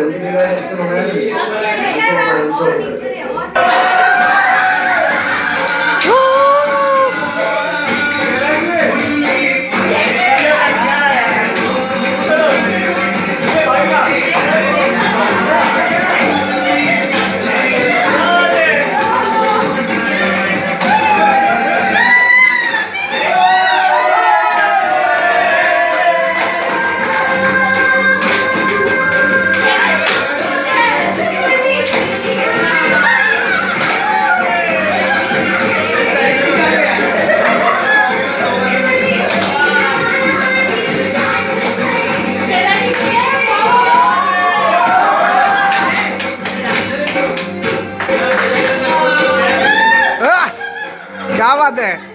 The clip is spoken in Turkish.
我们这边是自动，你们这边是，क्या बात है